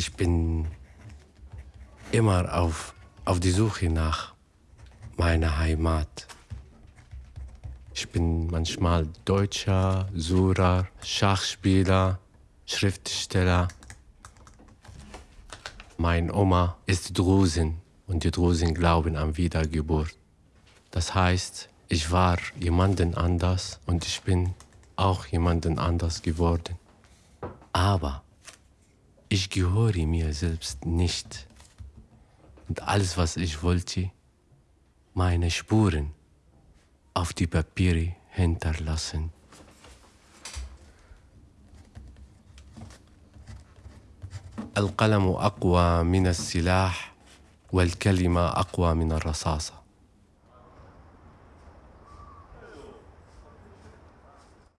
Ich bin immer auf, auf die Suche nach meiner Heimat. Ich bin manchmal Deutscher, Surer, Schachspieler, Schriftsteller. Mein Oma ist Drusin und die Drusin glauben an Wiedergeburt. Das heißt, ich war jemanden anders und ich bin auch jemanden anders geworden. Aber ich gehöre mir selbst nicht. Und alles, was ich wollte, meine Spuren auf die Papiere hinterlassen. القلم أقوى من السلاح والكلمة أقوى من الرصاصة